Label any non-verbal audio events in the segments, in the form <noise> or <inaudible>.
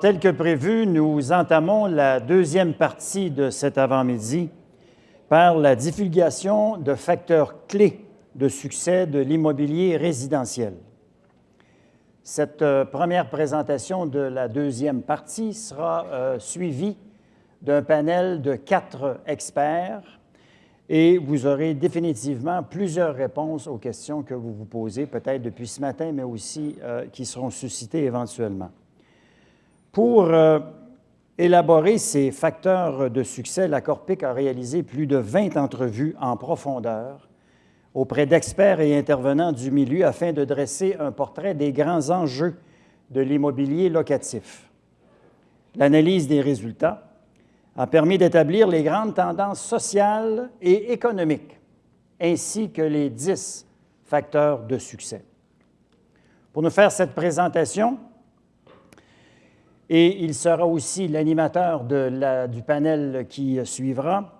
Tel que prévu, nous entamons la deuxième partie de cet avant-midi par la divulgation de facteurs clés de succès de l'immobilier résidentiel. Cette euh, première présentation de la deuxième partie sera euh, suivie d'un panel de quatre experts et vous aurez définitivement plusieurs réponses aux questions que vous vous posez, peut-être depuis ce matin, mais aussi euh, qui seront suscitées éventuellement. Pour euh, élaborer ces facteurs de succès, la Corpic a réalisé plus de 20 entrevues en profondeur auprès d'experts et intervenants du milieu afin de dresser un portrait des grands enjeux de l'immobilier locatif. L'analyse des résultats a permis d'établir les grandes tendances sociales et économiques, ainsi que les dix facteurs de succès. Pour nous faire cette présentation, et il sera aussi l'animateur du panel qui suivra.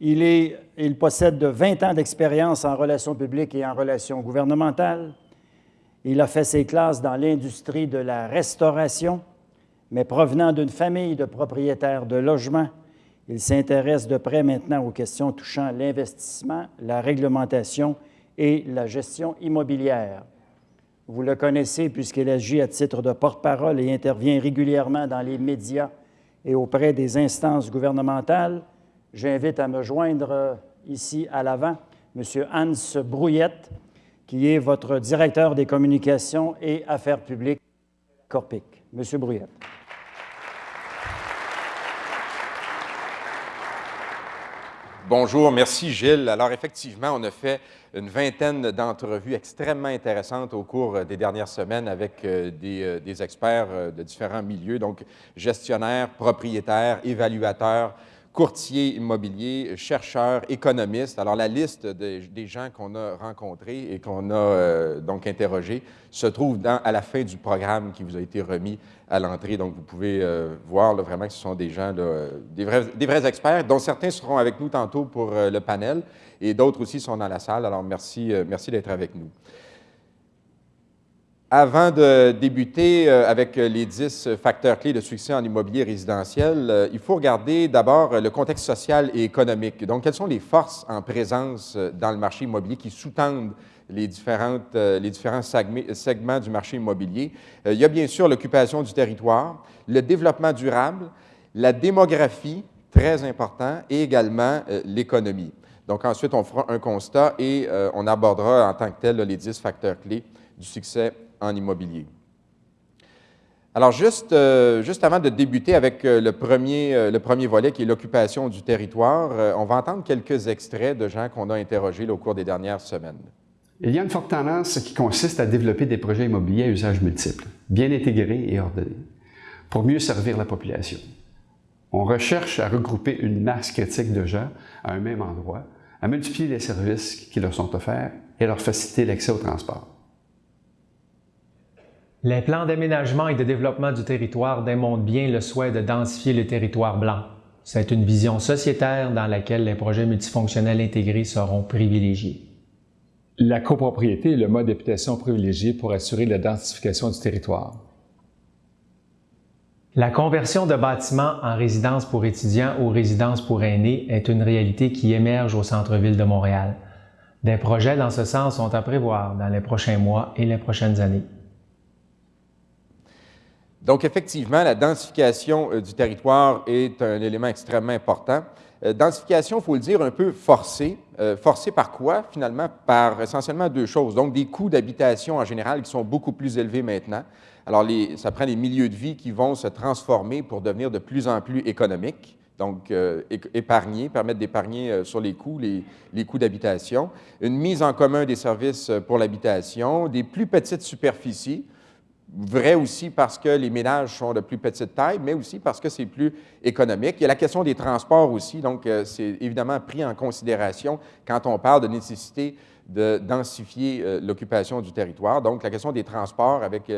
Il, possède de 20 ans d'expérience en relations publiques et en relations gouvernementales. Il a fait ses classes dans l'industrie de la restauration, mais provenant d'une famille de propriétaires de logements, il s'intéresse de près maintenant aux questions touchant l'investissement, la réglementation et la gestion immobilière. Vous le connaissez puisqu'il agit à titre de porte-parole et intervient régulièrement dans les médias et auprès des instances gouvernementales. J'invite à me joindre euh, ici à l'avant M. Hans Brouillette, qui est votre directeur des communications et affaires publiques Corpic. M. Brouillette. Bonjour, merci Gilles. Alors effectivement, on a fait une vingtaine d'entrevues extrêmement intéressantes au cours des dernières semaines avec euh, des, euh, des experts euh, de différents milieux, donc gestionnaires, propriétaires, évaluateurs, courtiers immobiliers, chercheurs, économistes. Alors, la liste des gens qu'on a rencontrés et qu'on a euh, donc interrogés se trouve à la fin du programme qui vous a été remis à l'entrée. Donc, vous pouvez euh, voir vraiment que ce sont des gens, des, vrais, des, vrais, experts, dont certains seront avec nous tantôt pour euh, le panel et d'autres aussi sont dans la salle. Alors, merci, merci d'être avec nous. Avant de débuter euh, avec les 10 facteurs clés de succès en immobilier résidentiel, euh, il faut regarder d'abord le contexte social et économique. Donc, quelles sont les forces en présence euh, dans le marché immobilier qui sous-tendent les, différentes, les différents segments du marché immobilier? Il y a bien sûr l'occupation du territoire, le développement durable, la démographie, très important, et également l'économie. Donc, ensuite, on fera un constat et on abordera en tant que tel les 10 facteurs clés du succès en immobilier. Alors, juste, euh, juste avant de débuter avec euh, le, premier, euh, le premier volet qui est l'occupation du territoire, on va entendre quelques extraits de gens qu'on a interrogés au cours des dernières semaines. Il y a une forte tendance qui consiste à développer des projets immobiliers à usage multiple, bien intégrés et ordonnés, pour mieux servir la population. On recherche à regrouper une masse critique de gens à un même endroit, à multiplier les services qui leur sont offerts et à leur faciliter l'accès au transport. Les plans d'aménagement et de développement du territoire démontrent bien le souhait de densifier le territoire blanc. C'est une vision sociétaire dans laquelle les projets multifonctionnels intégrés seront privilégiés. La copropriété est le mode d'habitation privilégié pour assurer la densification du territoire. La conversion de bâtiments en résidence pour étudiants ou résidence pour aînés est une réalité qui émerge au centre-ville de Montréal. Des projets dans ce sens sont à prévoir dans les prochains mois et les prochaines années. Donc, effectivement, la densification euh, du territoire est un élément extrêmement important. Euh, densification, il faut le dire, un peu forcée. Euh, forcée par quoi, finalement? Par essentiellement deux choses. Donc, des coûts d'habitation en général qui sont beaucoup plus élevés maintenant. Alors, ça prend des milieux de vie qui vont se transformer pour devenir de plus en plus économiques. Donc, épargner, permettre d'épargner sur les coûts, les coûts d'habitation. Une mise en commun des services pour l'habitation, des plus petites superficies vrai aussi parce que les ménages sont de plus petite taille, mais aussi parce que c'est plus économique. Il y a la question des transports aussi, donc euh, c'est évidemment pris en considération quand on parle de nécessité de densifier l'occupation du territoire. Donc, la question des transports avec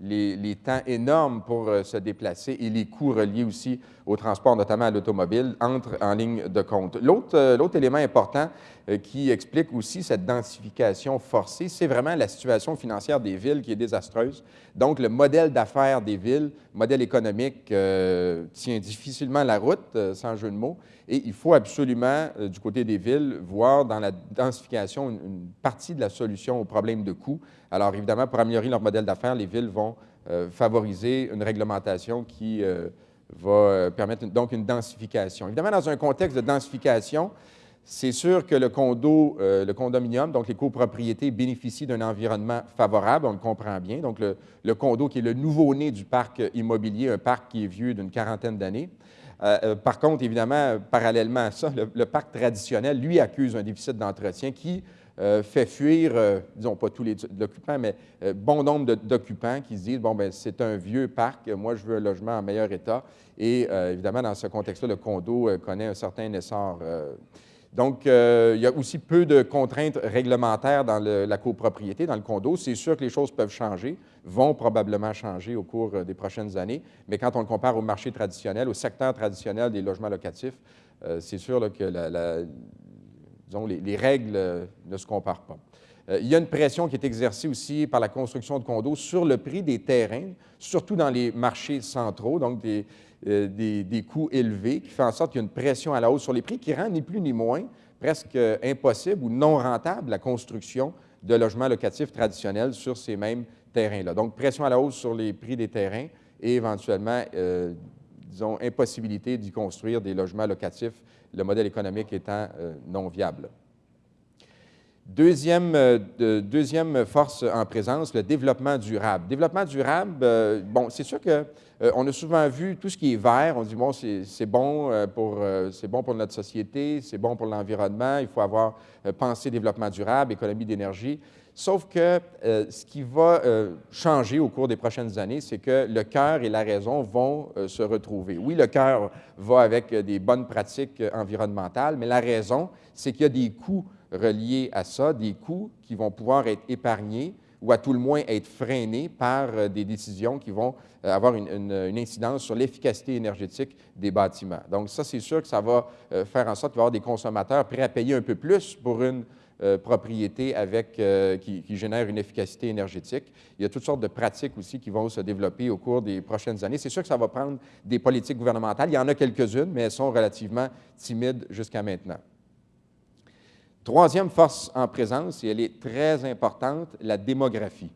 les, temps énormes pour euh, se déplacer et les coûts reliés aussi au transport, notamment à l'automobile, entrent en ligne de compte. L'autre euh, élément important euh, qui explique aussi cette densification forcée, c'est vraiment la situation financière des villes qui est désastreuse. Donc, le modèle d'affaires des villes, modèle économique, tient difficilement la route, sans jeu de mots, et il faut absolument, du côté des villes, voir dans la densification une partie de la solution au problème de coûts alors, évidemment, pour améliorer leur modèle d'affaires, les villes vont euh, favoriser une réglementation qui euh, va euh, permettre donc une densification. Évidemment, dans un contexte de densification, c'est sûr que le condo, le condominium, donc les copropriétés, bénéficient d'un environnement favorable, on le comprend bien. Donc, le, condo qui est le nouveau-né du parc immobilier, un parc qui est vieux d'une quarantaine d'années. par contre, évidemment, parallèlement à ça, le, parc traditionnel, lui, accuse un déficit d'entretien qui euh, fait fuir, euh, disons pas tous les occupants, mais euh, bon nombre d'occupants qui se disent, bon, ben c'est un vieux parc, moi je veux un logement en meilleur état. Et évidemment, dans ce contexte-là, le condo connaît un certain essor. donc, il y a aussi peu de contraintes réglementaires dans la copropriété, dans le condo. C'est sûr que les choses peuvent changer, vont probablement changer au cours des prochaines années, mais quand on le compare au marché traditionnel, au secteur traditionnel des logements locatifs, c'est sûr que la, disons, les, règles euh, ne se comparent pas. Euh, il y a une pression qui est exercée aussi par la construction de condos sur le prix des terrains, surtout dans les marchés centraux, donc des, euh, des, coûts élevés, qui fait en sorte qu'il y a une pression à la hausse sur les prix qui rend ni plus ni moins presque impossible ou non rentable la construction de logements locatifs traditionnels sur ces mêmes terrains-là. Donc, pression à la hausse sur les prix des terrains et éventuellement, disons, impossibilité d'y construire des logements locatifs le modèle économique étant euh, non viable. Deuxième, euh, deuxième, force en présence, le développement durable. Développement durable, euh, bon, c'est sûr qu'on on a souvent vu tout ce qui est vert, on dit, bon, c'est bon, pour, bon pour notre société, c'est bon pour l'environnement, il faut avoir pensé développement durable, économie d'énergie. Sauf que euh, ce qui va euh, changer au cours des prochaines années, c'est que le cœur et la raison vont euh, se retrouver. Oui, le cœur va avec des bonnes pratiques environnementales, mais la raison, c'est qu'il y a des coûts reliés à ça, des coûts qui vont pouvoir être épargnés ou à tout le moins être freinés par des décisions qui vont avoir une, incidence sur l'efficacité énergétique des bâtiments. Donc ça, c'est sûr que ça va faire en sorte qu'il des consommateurs prêts à payer un peu plus pour une euh, propriétés avec, euh, qui, qui, génèrent une efficacité énergétique. Il y a toutes sortes de pratiques aussi qui vont se développer au cours des prochaines années. C'est sûr que ça va prendre des politiques gouvernementales. Il y en a quelques-unes, mais elles sont relativement timides jusqu'à maintenant. Troisième force en présence, et elle est très importante, la démographie.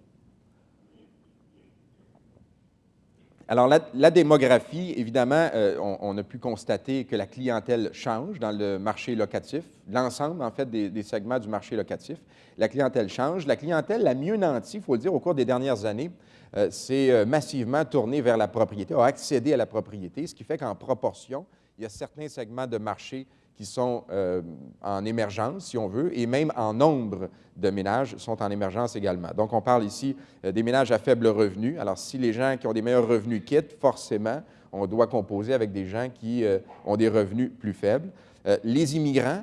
Alors, la, démographie, évidemment, euh, on, a pu constater que la clientèle change dans le marché locatif, l'ensemble, en fait, des, segments du marché locatif. La clientèle change. La clientèle la mieux nantie, il faut le dire, au cours des dernières années, euh, s'est euh, massivement tournée vers la propriété, a accédé à la propriété, ce qui fait qu'en proportion, il y a certains segments de marché qui sont euh, en émergence, si on veut, et même en nombre de ménages sont en émergence également. Donc, on parle ici euh, des ménages à faible revenu. Alors, si les gens qui ont des meilleurs revenus quittent, forcément, on doit composer avec des gens qui euh, ont des revenus plus faibles. les immigrants,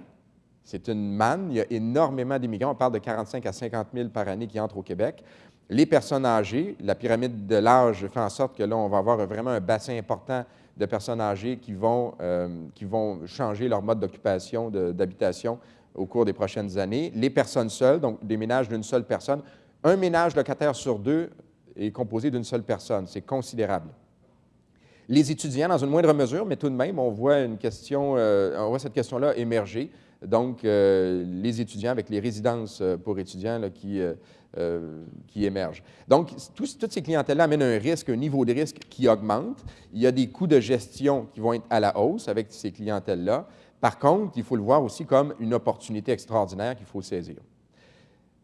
c'est une manne. Il y a énormément d'immigrants. On parle de 45 à 50 000 par année qui entrent au Québec. Les personnes âgées, la pyramide de l'âge fait en sorte que là, on va avoir vraiment un bassin important de personnes âgées qui vont, euh, qui vont changer leur mode d'occupation, d'habitation au cours des prochaines années. Les personnes seules, donc des ménages d'une seule personne. Un ménage locataire sur deux est composé d'une seule personne. C'est considérable. Les étudiants, dans une moindre mesure, mais tout de même, on voit, une question, euh, on voit cette question-là émerger. Donc, euh, les étudiants avec les résidences pour étudiants qui, euh, qui émergent. Donc, toutes ces clientèles-là amènent un risque, un niveau de risque qui augmente. Il y a des coûts de gestion qui vont être à la hausse avec ces clientèles-là. Par contre, il faut le voir aussi comme une opportunité extraordinaire qu'il faut saisir.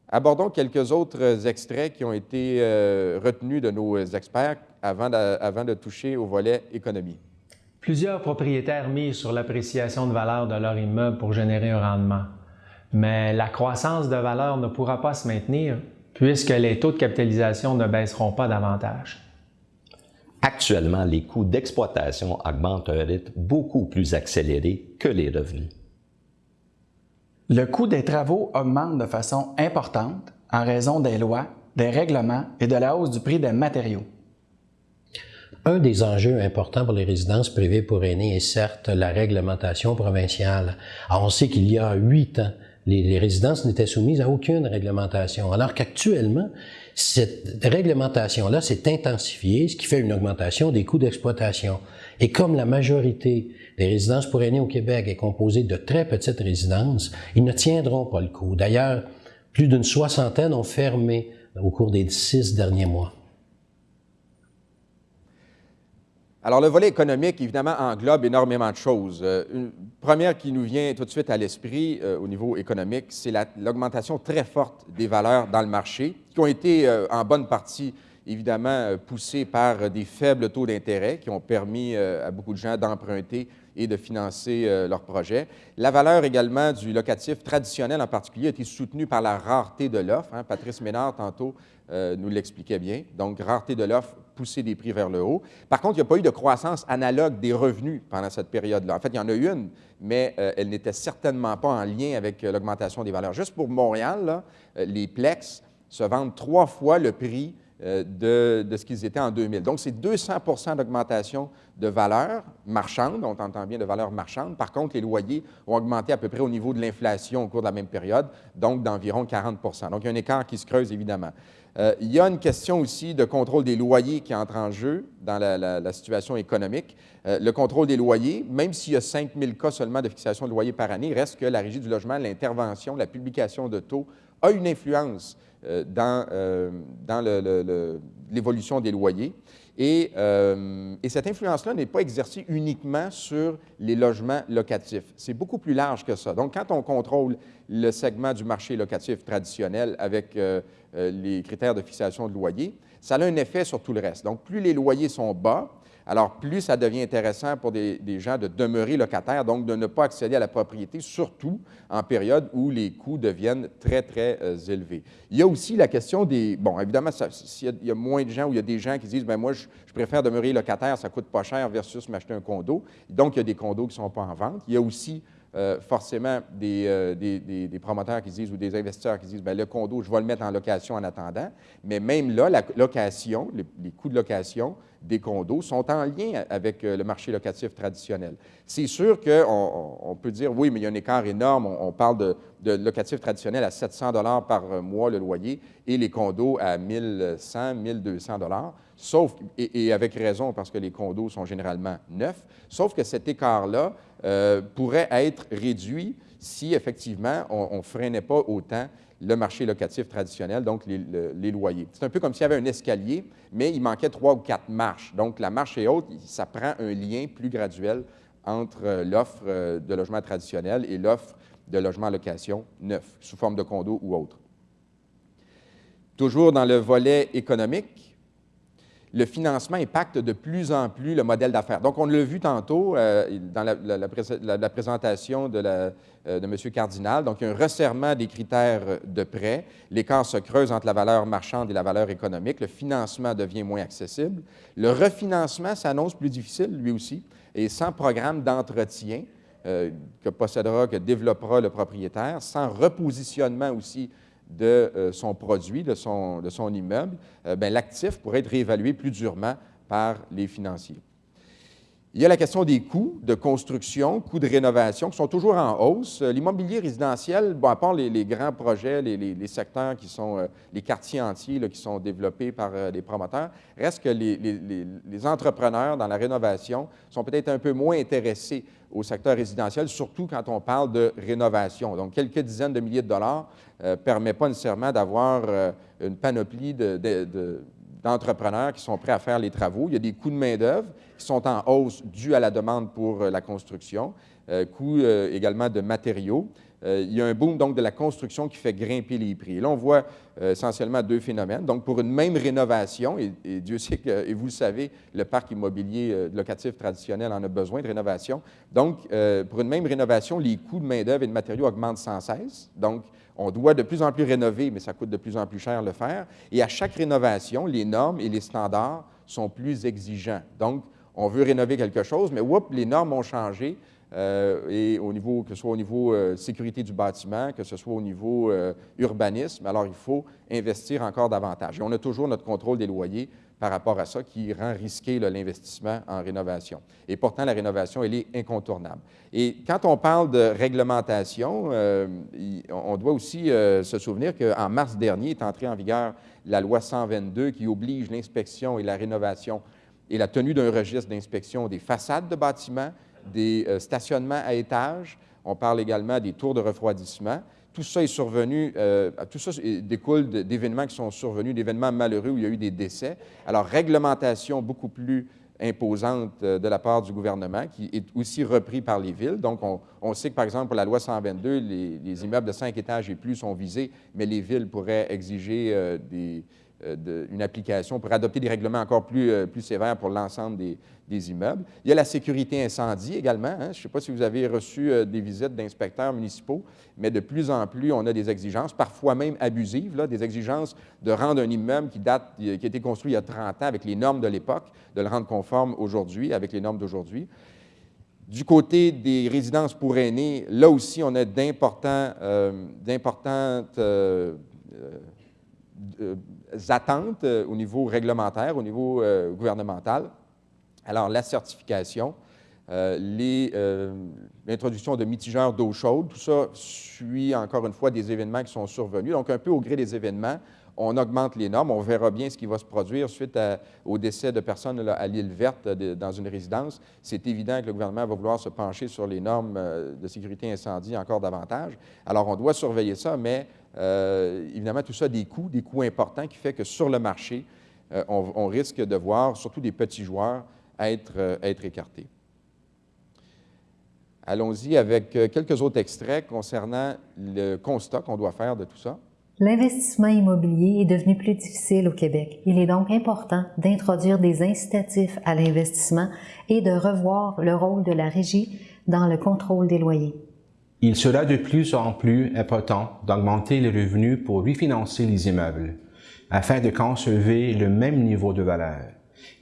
Abordons quelques autres extraits qui ont été euh, retenus de nos experts avant de toucher au volet économie. Plusieurs propriétaires misent sur l'appréciation de valeur de leur immeuble pour générer un rendement. Mais la croissance de valeur ne pourra pas se maintenir puisque les taux de capitalisation ne baisseront pas davantage. Actuellement, les coûts d'exploitation augmentent à un rythme beaucoup plus accéléré que les revenus. Le coût des travaux augmente de façon importante en raison des lois, des règlements et de la hausse du prix des matériaux. Un des enjeux importants pour les résidences privées pour aînés est certes la réglementation provinciale. on sait qu'il y a huit ans, les, résidences n'étaient soumises à aucune réglementation, alors qu'actuellement, cette réglementation-là s'est intensifiée, ce qui fait une augmentation des coûts d'exploitation. Et comme la majorité des résidences pour aînés au Québec est composée de très petites résidences, ils ne tiendront pas le coup. D'ailleurs, plus d'une soixantaine ont fermé au cours des six derniers mois. Alors, le volet économique, évidemment, englobe énormément de choses. Euh, une première qui nous vient tout de suite à l'esprit euh, au niveau économique, c'est l'augmentation très forte des valeurs dans le marché, qui ont été euh, en bonne partie, évidemment, poussées par des faibles taux d'intérêt qui ont permis à beaucoup de gens d'emprunter et de financer leurs projets. La valeur également du locatif traditionnel en particulier a été soutenue par la rareté de l'offre. Hein. Patrice Ménard, tantôt, nous l'expliquait bien. Donc, rareté de l'offre pousser des prix vers le haut. Par contre, il n'y a pas eu de croissance analogue des revenus pendant cette période-là. En fait, il y en a eu une, mais euh, elle n'était certainement pas en lien avec euh, l'augmentation des valeurs. Juste pour Montréal, euh, les Plex se vendent trois fois le prix de, ce qu'ils étaient en 2000. Donc, c'est 200 d'augmentation de valeur marchande, on entend bien de valeur marchande. Par contre, les loyers ont augmenté à peu près au niveau de l'inflation au cours de la même période, donc d'environ 40% Donc, il y a un écart qui se creuse, évidemment. Euh, il y a une question aussi de contrôle des loyers qui entre en jeu dans la, situation économique. Euh, le contrôle des loyers, même s'il y a 5 000 cas seulement de fixation de loyer par année, reste que la Régie du logement, l'intervention, la publication de taux a une influence euh, dans, dans l'évolution des loyers. Et, et, cette influence-là n'est pas exercée uniquement sur les logements locatifs. C'est beaucoup plus large que ça. Donc, quand on contrôle le segment du marché locatif traditionnel avec euh, les critères de fixation de loyer, ça a un effet sur tout le reste. Donc, plus les loyers sont bas, alors plus ça devient intéressant pour des, gens de demeurer locataires, donc de ne pas accéder à la propriété, surtout en période où les coûts deviennent très, très euh, élevés. Il y a aussi la question des... Bon, évidemment, s'il y, a moins de gens ou il y a des gens qui disent, bien moi, je, je, préfère demeurer locataire, ça coûte pas cher versus m'acheter un condo. Donc, il y a des condos qui ne sont pas en vente. Il y a aussi euh, forcément euh, des, des, promoteurs qui disent ou des investisseurs qui disent bien, le condo, je vais le mettre en location en attendant. Mais même là, la location, les, coûts de location des condos sont en lien avec euh, le marché locatif traditionnel. C'est sûr qu'on on peut dire oui, mais il y a un écart énorme. On, parle de, locatif traditionnel à 700 par mois le loyer et les condos à 1100, 1200 Sauf, et, avec raison, parce que les condos sont généralement neufs, sauf que cet écart-là euh, pourrait être réduit si, effectivement, on ne freinait pas autant le marché locatif traditionnel, donc les, loyers. C'est un peu comme s'il y avait un escalier, mais il manquait trois ou quatre marches. Donc, la marche est haute, ça prend un lien plus graduel entre euh, l'offre euh, de logement traditionnel et l'offre de logement location neuf, sous forme de condo ou autre. Toujours dans le volet économique, le financement impacte de plus en plus le modèle d'affaires. Donc, on l'a vu tantôt euh, dans la, présentation de, euh, M. Cardinal. Donc, il y a un resserrement des critères de prêt. L'écart se creuse entre la valeur marchande et la valeur économique. Le financement devient moins accessible. Le refinancement s'annonce plus difficile, lui aussi, et sans programme d'entretien euh, que possédera, que développera le propriétaire, sans repositionnement aussi de euh, son produit, de son, de son immeuble, euh, ben, l'actif pourrait être réévalué plus durement par les financiers. Il y a la question des coûts de construction, coûts de rénovation qui sont toujours en hausse. Euh, l'immobilier résidentiel, bon, à part les, grands projets, les, secteurs qui sont, les quartiers entiers qui sont développés par les promoteurs, reste que les, entrepreneurs dans la rénovation sont peut-être un peu moins intéressés au secteur résidentiel, surtout quand on parle de rénovation. Donc, quelques dizaines de milliers de dollars ne euh, pas nécessairement d'avoir euh, une panoplie d'entrepreneurs qui sont prêts à faire les travaux. Il y a des coûts de main-d'œuvre qui sont en hausse dus à la demande pour euh, la construction, coûts également de matériaux. il y a un boom donc de la construction qui fait grimper les prix. Et là, on voit essentiellement deux phénomènes. Donc, pour une même rénovation, et, Dieu sait que, et vous le savez, le parc immobilier locatif traditionnel en a besoin de rénovation. Donc, pour une même rénovation, les coûts de main-d'œuvre et de matériaux augmentent sans cesse. Donc, on doit de plus en plus rénover, mais ça coûte de plus en plus cher le faire. Et à chaque rénovation, les normes et les standards sont plus exigeants. Donc, on veut rénover quelque chose, mais oups, les normes ont changé. euh, et au niveau, que ce soit au niveau euh, sécurité du bâtiment, que ce soit au niveau euh, urbanisme. Alors, il faut investir encore davantage. Et on a toujours notre contrôle des loyers par rapport à ça qui rend risqué l'investissement en rénovation. Et pourtant, la rénovation, elle est incontournable. Et quand on parle de réglementation, on doit aussi se souvenir qu'en mars dernier est entrée en vigueur la loi 122 qui oblige l'inspection et la rénovation et la tenue d'un registre d'inspection des façades de bâtiments, des euh, stationnements à étages. On parle également des tours de refroidissement. Tout ça est survenu, euh, tout ça découle d'événements qui sont survenus, d'événements malheureux où il y a eu des décès. Alors, réglementation beaucoup plus imposante euh, de la part du gouvernement, qui est aussi repris par les villes. Donc, on, sait que, par exemple, pour la loi 122, les, les, immeubles de cinq étages et plus sont visés, mais les villes pourraient exiger des, euh, une application pour adopter des règlements encore plus, euh, plus sévères pour l'ensemble des, immeubles. Il y a la sécurité incendie également. Hein. Je ne sais pas si vous avez reçu euh, des visites d'inspecteurs municipaux, mais de plus en plus, on a des exigences, parfois même abusives, là, des exigences de rendre un immeuble qui, date, qui a été construit il y a 30 ans avec les normes de l'époque, de le rendre conforme aujourd'hui avec les normes d'aujourd'hui. Du côté des résidences pour aînés, là aussi, on a d'importantes attentes euh, au niveau réglementaire, au niveau euh, gouvernemental. Alors, la certification, euh, l'introduction de mitigeurs d'eau chaude, tout ça suit encore une fois des événements qui sont survenus. Donc, un peu au gré des événements, on augmente les normes. On verra bien ce qui va se produire suite au décès de personnes à l'île verte dans une résidence. C'est évident que le gouvernement va vouloir se pencher sur les normes de sécurité incendie encore davantage. Alors, on doit surveiller ça, mais euh, évidemment, tout ça a des coûts, des coûts importants qui fait que sur le marché, euh, on, risque de voir surtout des petits joueurs euh, être écartés. Allons-y avec quelques autres extraits concernant le constat qu'on doit faire de tout ça. L'investissement immobilier est devenu plus difficile au Québec. Il est donc important d'introduire des incitatifs à l'investissement et de revoir le rôle de la régie dans le contrôle des loyers. Il sera de plus en plus important d'augmenter les revenus pour refinancer les immeubles, afin de conserver le même niveau de valeur.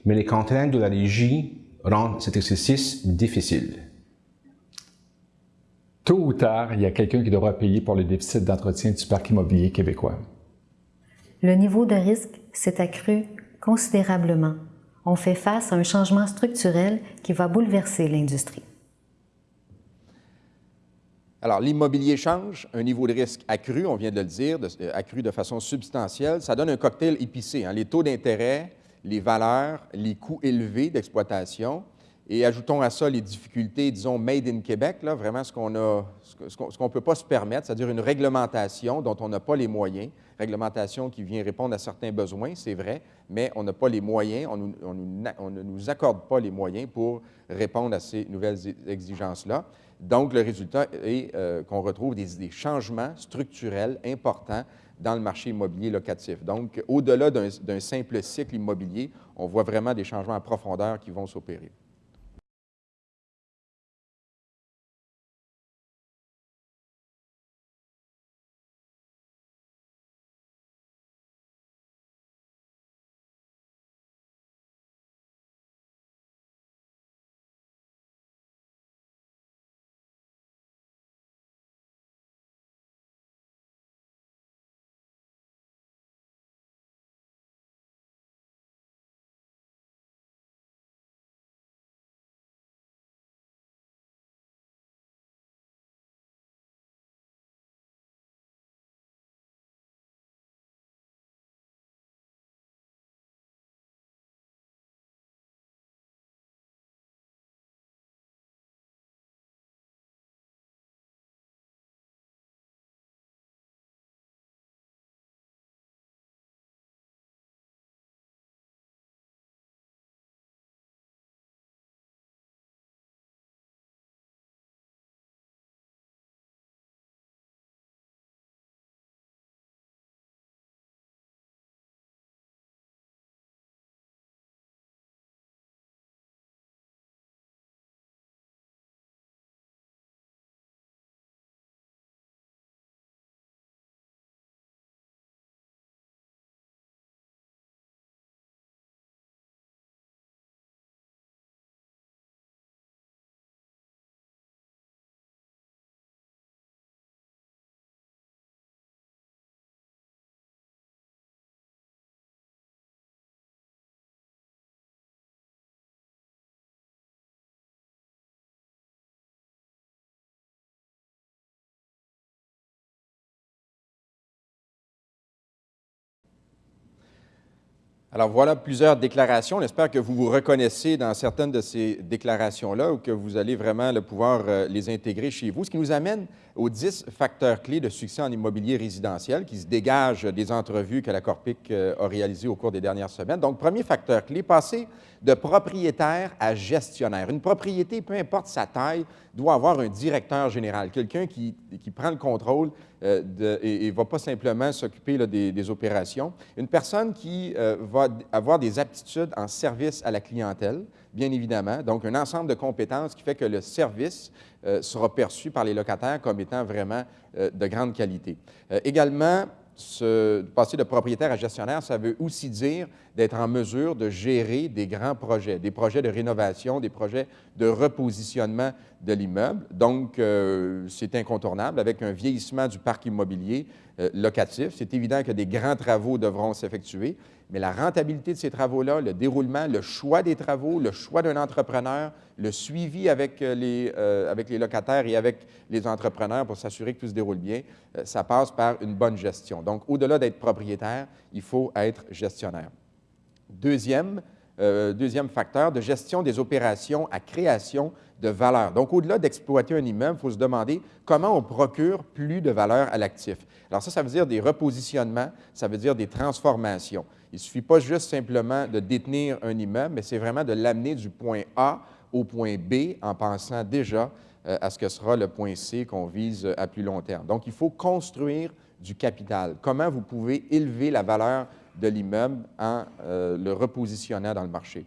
Mais les contraintes de la régie rendent cet exercice difficile. Tôt ou tard, il y a quelqu'un qui devra payer pour le déficit d'entretien du parc immobilier québécois. Le niveau de risque s'est accru considérablement. On fait face à un changement structurel qui va bouleverser l'industrie. Alors, l'immobilier change, un niveau de risque accru, on vient de le dire, euh, accru de façon substantielle. Ça donne un cocktail épicé. Hein. les taux d'intérêt, les valeurs, les coûts élevés d'exploitation. Et ajoutons à ça les difficultés, disons, made in Québec, là, vraiment ce qu'on a, ce ne peut pas se permettre, c'est-à-dire une réglementation dont on n'a pas les moyens, réglementation qui vient répondre à certains besoins, c'est vrai, mais on n'a pas les moyens, on, ne nous accorde pas les moyens pour répondre à ces nouvelles exigences-là. Donc, le résultat est euh, qu'on retrouve des, changements structurels importants dans le marché immobilier locatif. Donc, au-delà d'un simple cycle immobilier, on voit vraiment des changements en profondeur qui vont s'opérer. Alors voilà plusieurs déclarations. On espère que vous vous reconnaissez dans certaines de ces déclarations-là ou que vous allez vraiment le pouvoir euh, les intégrer chez vous. Ce qui nous amène aux 10 facteurs clés de succès en immobilier résidentiel qui se dégagent des entrevues que la Corpic euh, a réalisées au cours des dernières semaines. Donc, premier facteur clé, passer de propriétaire à gestionnaire. Une propriété, peu importe sa taille, doit avoir un directeur général, quelqu'un qui, qui, prend le contrôle euh, et ne va pas simplement s'occuper des, opérations. Une personne qui euh, va avoir des aptitudes en service à la clientèle, bien évidemment, donc un ensemble de compétences qui fait que le service euh, sera perçu par les locataires comme étant vraiment de grande qualité. Également, se, passer de propriétaire à gestionnaire, ça veut aussi dire d'être en mesure de gérer des grands projets, des projets de rénovation, des projets de repositionnement de l'immeuble. Donc, euh, c'est incontournable avec un vieillissement du parc immobilier euh, locatif. C'est évident que des grands travaux devront s'effectuer, mais la rentabilité de ces travaux-là, le déroulement, le choix des travaux, le choix d'un entrepreneur, le suivi avec euh, les, euh, avec locataires et avec les entrepreneurs pour s'assurer que tout se déroule bien, euh, ça passe par une bonne gestion. Donc, au-delà d'être propriétaire, il faut être gestionnaire. Deuxième, deuxième facteur, de gestion des opérations à création de valeur. Donc, au-delà d'exploiter un immeuble, il faut se demander comment on procure plus de valeur à l'actif. Alors ça, ça veut dire des repositionnements, ça veut dire des transformations. Il ne suffit pas juste simplement de détenir un immeuble, mais c'est vraiment de l'amener du point A au point B en pensant déjà euh, à ce que sera le point C qu'on vise à plus long terme. Donc, il faut construire du capital. Comment vous pouvez élever la valeur de l'immeuble en euh, le repositionnant dans le marché?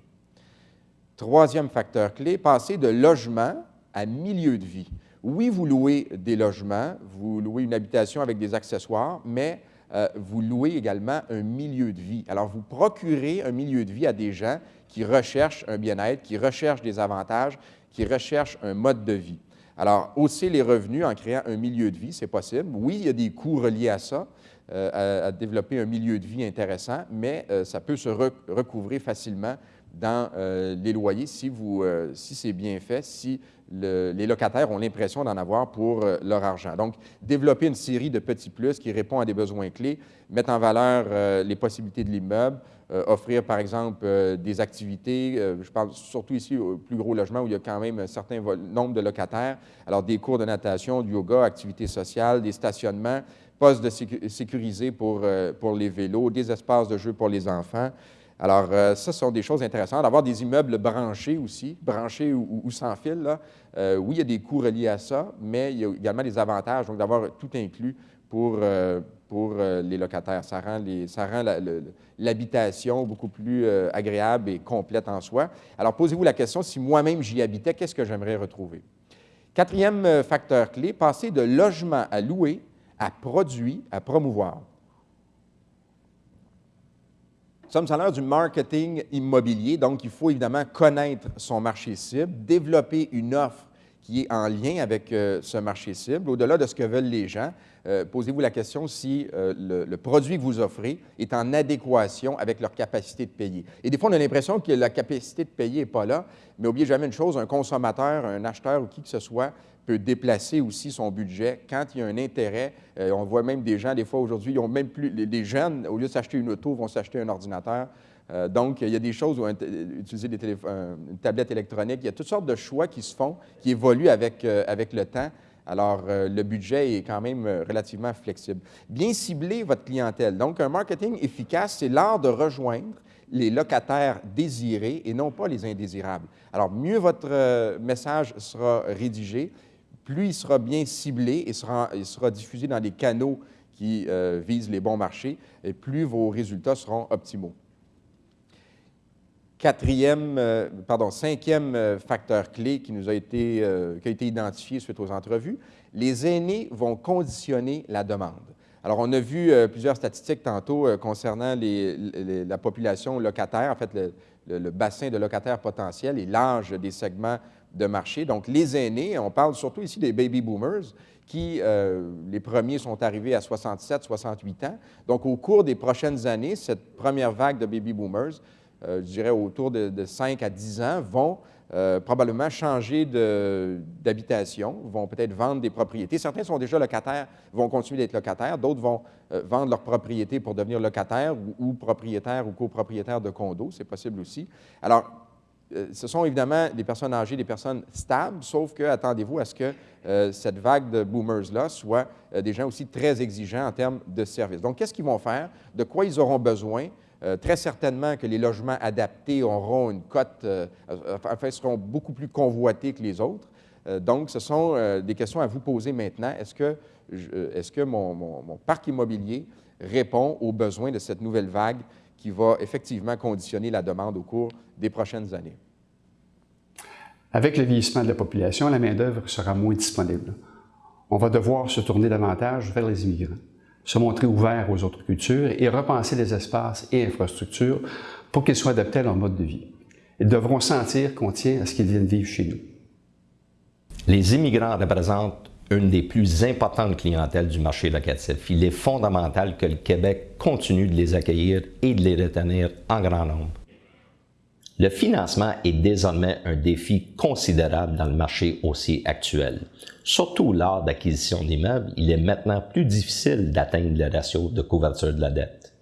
Troisième facteur clé, passer de logement à milieu de vie. Oui, vous louez des logements, vous louez une habitation avec des accessoires, mais euh, vous louez également un milieu de vie. Alors, vous procurez un milieu de vie à des gens qui recherchent un bien-être, qui recherchent des avantages, qui recherchent un mode de vie. Alors, hausser les revenus en créant un milieu de vie, c'est possible. Oui, il y a des coûts reliés à ça, euh, à, développer un milieu de vie intéressant, mais euh, ça peut se rec recouvrer facilement dans euh, les loyers si, euh, si c'est bien fait, si le, les locataires ont l'impression d'en avoir pour euh, leur argent. Donc, développer une série de petits plus qui répondent à des besoins clés, mettre en valeur les possibilités de l'immeuble, offrir, par exemple, des activités, je parle surtout ici au plus gros logement où il y a quand même un certain nombre de locataires, alors des cours de natation, du yoga, activités sociales, des stationnements, postes sécurisés pour, pour les vélos, des espaces de jeu pour les enfants, alors, euh, ça, ce sont des choses intéressantes. D'avoir des immeubles branchés aussi, branchés ou, sans fil, là. Euh, oui, il y a des coûts reliés à ça, mais il y a également des avantages, donc d'avoir tout inclus pour, euh, les locataires. Ça rend, ça rend l'habitation beaucoup plus agréable et complète en soi. Alors, posez-vous la question, si moi-même j'y habitais, qu'est-ce que j'aimerais retrouver? Quatrième facteur clé, passer de logement à louer à produit à promouvoir. Nous sommes à l'heure du marketing immobilier, donc il faut évidemment connaître son marché cible, développer une offre qui est en lien avec euh, ce marché cible, au-delà de ce que veulent les gens. Euh, Posez-vous la question si euh, le, le, produit que vous offrez est en adéquation avec leur capacité de payer. Et des fois, on a l'impression que la capacité de payer n'est pas là, mais n'oubliez jamais une chose, un consommateur, un acheteur ou qui que ce soit peut déplacer aussi son budget quand il y a un intérêt. Euh, on voit même des gens, des fois aujourd'hui, ils ont même plus, les, jeunes, au lieu de s'acheter une auto, vont s'acheter un ordinateur. Euh, donc, il y a des choses, où utiliser des une tablette électronique, il y a toutes sortes de choix qui se font, qui évoluent avec, euh, avec le temps. Alors, le budget est quand même relativement flexible. Bien cibler votre clientèle. Donc, un marketing efficace, c'est l'art de rejoindre les locataires désirés et non pas les indésirables. Alors, mieux votre message sera rédigé, plus il sera bien ciblé et sera, diffusé dans des canaux qui euh, visent les bons marchés, plus vos résultats seront optimaux. Quatrième, euh, pardon, cinquième euh, facteur clé qui nous a été, identifié suite aux entrevues, les aînés vont conditionner la demande. Alors, on a vu plusieurs statistiques tantôt concernant les, les, la population locataire, en fait, le, le, le bassin de locataires potentiels et l'âge des segments de marché. Donc, les aînés, on parle surtout ici des baby boomers, qui, euh, les premiers sont arrivés à 67, 68 ans. Donc, au cours des prochaines années, cette première vague de baby boomers je dirais autour de, de 5 à 10 ans, vont euh, probablement changer d'habitation, vont peut-être vendre des propriétés. Certains sont déjà locataires, vont continuer d'être locataires. D'autres vont euh, vendre leur propriété pour devenir locataires ou, propriétaires ou copropriétaires de condos. C'est possible aussi. Alors, euh, ce sont évidemment des personnes âgées, des personnes stables, sauf que attendez-vous à ce que cette vague de boomers-là soit des gens aussi très exigeants en termes de services. Donc, qu'est-ce qu'ils vont faire? De quoi ils auront besoin? Euh, très certainement que les logements adaptés auront une cote, euh, enfin, seront beaucoup plus convoités que les autres. Euh, donc, ce sont des questions à vous poser maintenant. Est-ce que, mon, parc immobilier répond aux besoins de cette nouvelle vague qui va effectivement conditionner la demande au cours des prochaines années? Avec le vieillissement de la population, la main-d'œuvre sera moins disponible. On va devoir se tourner davantage vers les immigrants se montrer ouvert aux autres cultures et repenser les espaces et infrastructures pour qu'ils soient adaptés à leur mode de vie. Ils devront sentir qu'on tient à ce qu'ils viennent vivre chez nous. Les immigrants représentent une des plus importantes clientèles du marché locatif. Il est fondamental que le Québec continue de les accueillir et de les retenir en grand nombre. Le financement est désormais un défi considérable dans le marché haussier actuel. Surtout lors d'acquisition d'immeubles, il est maintenant plus difficile d'atteindre le ratio de couverture de la dette.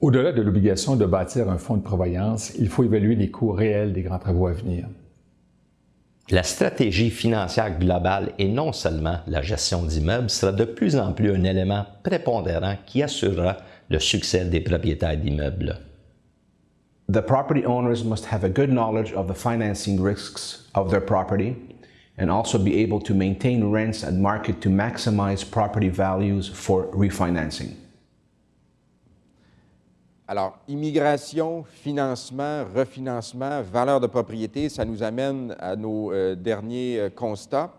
Au-delà de l'obligation de bâtir un fonds de prévoyance, il faut évaluer les coûts réels des grands travaux à venir. La stratégie financière globale et non seulement la gestion d'immeubles sera de plus en plus un élément prépondérant qui assurera le succès des propriétaires d'immeubles. The property owners must have a good knowledge of the financing risks of their property and also be able to maintain rents at market to maximize property values for refinancing. Alors, immigration, financement, refinancement, valeur de propriété, ça nous amène à nos euh, derniers euh, constats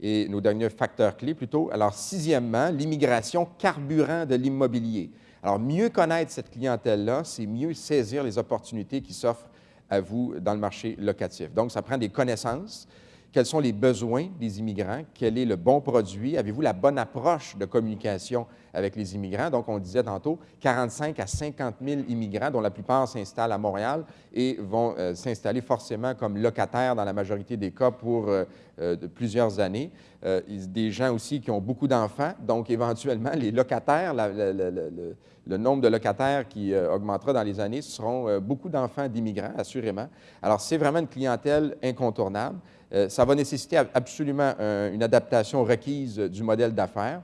et nos derniers facteurs clés plutôt. Alors, sixièmement, l'immigration carburant de l'immobilier. Alors, mieux connaître cette clientèle-là, c'est mieux saisir les opportunités qui s'offrent à vous dans le marché locatif. Donc, ça prend des connaissances. Quels sont les besoins des immigrants? Quel est le bon produit? Avez-vous la bonne approche de communication avec les immigrants? Donc, on disait tantôt 45 à 50 000 immigrants, dont la plupart s'installent à Montréal et vont euh, s'installer forcément comme locataires dans la majorité des cas pour euh, euh, plusieurs années. des gens aussi qui ont beaucoup d'enfants, donc éventuellement, les locataires, le nombre de locataires qui augmentera dans les années, seront beaucoup d'enfants d'immigrants, assurément. Alors, c'est vraiment une clientèle incontournable. Euh, ça va nécessiter absolument une adaptation requise du modèle d'affaires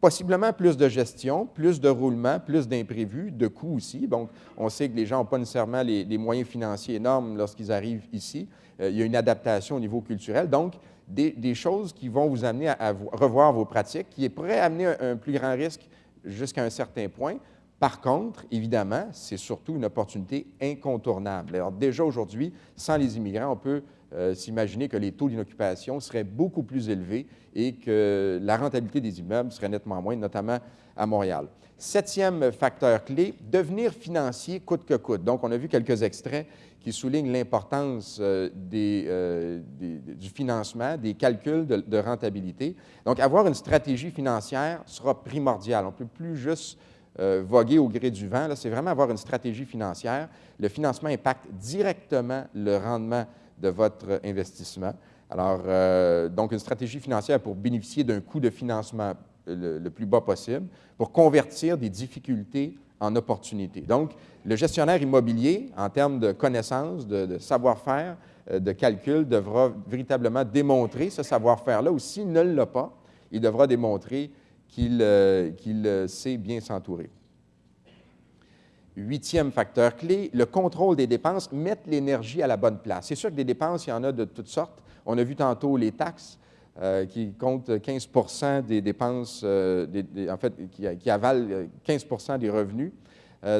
possiblement plus de gestion, plus de roulement, plus d'imprévus, de coûts aussi. Donc, on sait que les gens n'ont pas nécessairement les, moyens financiers énormes lorsqu'ils arrivent ici. il y a une adaptation au niveau culturel. Donc, des, choses qui vont vous amener à, revoir vos pratiques, qui pourraient amener un plus grand risque jusqu'à un certain point. Par contre, évidemment, c'est surtout une opportunité incontournable. Alors déjà aujourd'hui, sans les immigrants, on peut euh, s'imaginer que les taux d'inoccupation seraient beaucoup plus élevés et que la rentabilité des immeubles serait nettement moindre, notamment à Montréal. Septième facteur clé, devenir financier coûte que coûte. Donc, on a vu quelques extraits qui soulignent l'importance euh, euh, du financement, des calculs de, rentabilité. Donc, avoir une stratégie financière sera primordial. On ne peut plus juste voguer au gré du vent. C'est vraiment avoir une stratégie financière. Le financement impacte directement le rendement de votre investissement. Alors, euh, donc, une stratégie financière pour bénéficier d'un coût de financement le, plus bas possible, pour convertir des difficultés en opportunités. Donc, le gestionnaire immobilier, en termes de connaissances, de, savoir-faire, euh, de calcul, devra véritablement démontrer ce savoir-faire-là, ou s'il ne l'a pas, il devra démontrer qu'il euh, euh, sait bien s'entourer. Huitième facteur clé, le contrôle des dépenses, mettre l'énergie à la bonne place. C'est sûr que des dépenses, il y en a de toutes sortes. On a vu tantôt les taxes euh, qui comptent 15 des dépenses, en fait, qui, avalent 15 des revenus.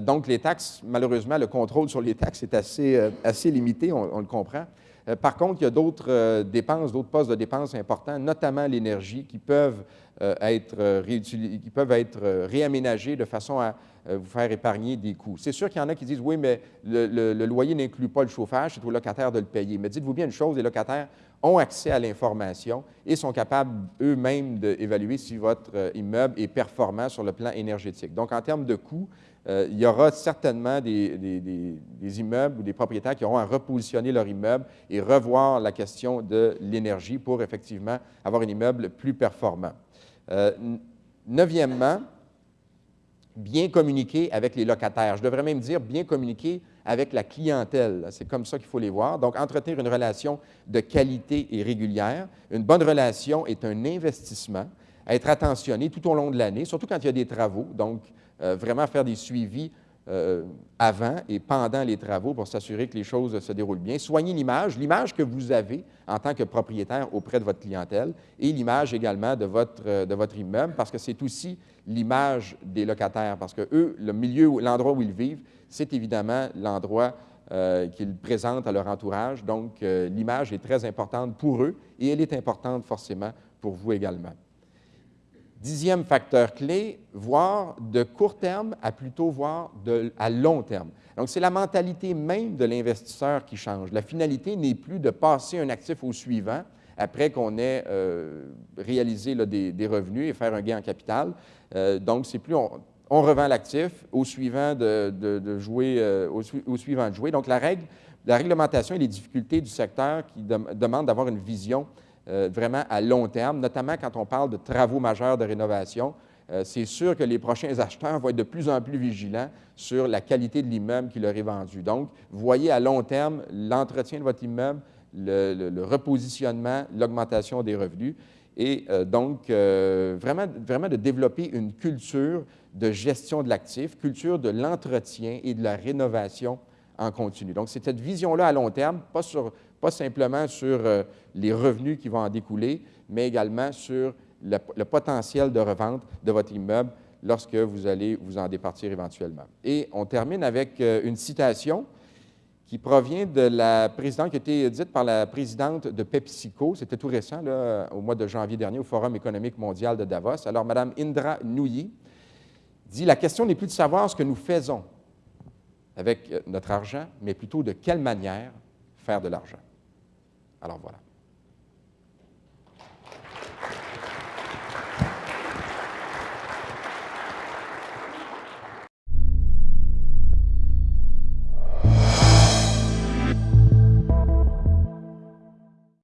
Donc, les taxes, malheureusement, le contrôle sur les taxes est assez, assez limité, on le comprend. Euh, par contre, il y a d'autres euh, dépenses, d'autres postes de dépenses importants, notamment l'énergie, qui peuvent euh, être, qui peuvent être réaménagés de façon à vous faire épargner des coûts. C'est sûr qu'il y en a qui disent, oui, mais le, loyer n'inclut pas le chauffage, c'est aux locataires de le payer. Mais dites-vous bien une chose, les locataires ont accès à l'information et sont capables eux-mêmes d'évaluer si votre immeuble est performant sur le plan énergétique. Donc, en termes de coûts, euh, il y aura certainement des, immeubles ou des propriétaires qui auront à repositionner leur immeuble et revoir la question de l'énergie pour effectivement avoir un immeuble plus performant. Euh, neuvièmement, bien communiquer avec les locataires. Je devrais même dire bien communiquer avec la clientèle. C'est comme ça qu'il faut les voir. Donc, entretenir une relation de qualité et régulière. Une bonne relation est un investissement à être attentionné tout au long de l'année, surtout quand il y a des travaux. Donc, euh, vraiment faire des suivis euh, avant et pendant les travaux pour s'assurer que les choses se déroulent bien. Soignez l'image, l'image que vous avez en tant que propriétaire auprès de votre clientèle et l'image également de votre, euh, de votre immeuble parce que c'est aussi l'image des locataires parce que eux, le milieu, l'endroit où ils vivent, c'est évidemment l'endroit qu'ils présentent à leur entourage. Donc, l'image est très importante pour eux et elle est importante forcément pour vous également. Dixième facteur clé, voir de court terme à plutôt voir de, à long terme. Donc, c'est la mentalité même de l'investisseur qui change. La finalité n'est plus de passer un actif au suivant après qu'on ait euh, réalisé des, revenus et faire un gain en capital. Euh, donc, c'est plus on, revend l'actif au suivant de, jouer, euh, au, suivant de jouer. Donc, la règle, la réglementation et les difficultés du secteur qui demandent d'avoir une vision euh, vraiment à long terme, notamment quand on parle de travaux majeurs de rénovation. Euh, c'est sûr que les prochains <laughs> acheteurs vont être de plus en plus vigilants sur la qualité de l'immeuble qui leur est vendu. Donc, voyez à long terme l'entretien de votre immeuble, le, repositionnement, l'augmentation des revenus et euh, donc vraiment, vraiment de développer une culture de gestion de l'actif, culture de l'entretien et de la rénovation en continu. Donc, c'est cette vision-là à long terme, pas sur pas simplement sur euh, les revenus qui vont en découler, mais également sur le, potentiel de revente de votre immeuble lorsque vous allez vous en départir éventuellement. Et on termine avec euh, une citation qui provient de la présidente, qui a été dite par la présidente de PepsiCo, c'était tout récent, là, au mois de janvier dernier, au Forum économique mondial de Davos. Alors, Mme Indra Nouyi dit, la question n'est plus de savoir ce que nous faisons avec euh, notre argent, mais plutôt de quelle manière faire de l'argent. Alors voilà.